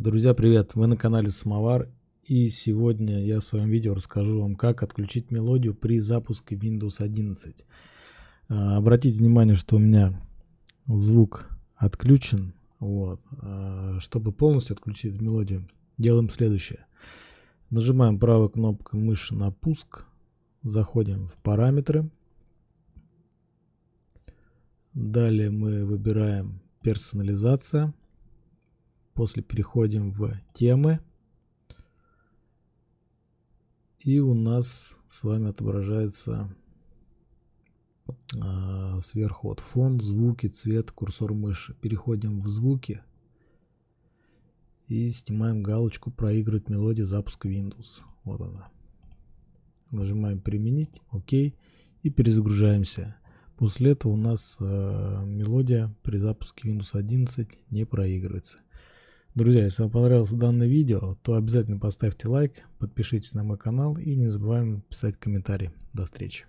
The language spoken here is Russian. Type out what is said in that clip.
Друзья, привет! Вы на канале Самовар и сегодня я в своем видео расскажу вам, как отключить мелодию при запуске Windows 11. А, обратите внимание, что у меня звук отключен. Вот. А, чтобы полностью отключить мелодию, делаем следующее. Нажимаем правой кнопкой мыши на пуск, заходим в параметры. Далее мы выбираем персонализация После переходим в темы. И у нас с вами отображается э, сверху вот фон, звуки, цвет, курсор мыши. Переходим в звуки и снимаем галочку проигрывать мелодию запуска Windows. Вот она. Нажимаем применить, ОК и перезагружаемся. После этого у нас э, мелодия при запуске Windows 11 не проигрывается. Друзья, если вам понравилось данное видео, то обязательно поставьте лайк, подпишитесь на мой канал и не забываем писать комментарии. До встречи.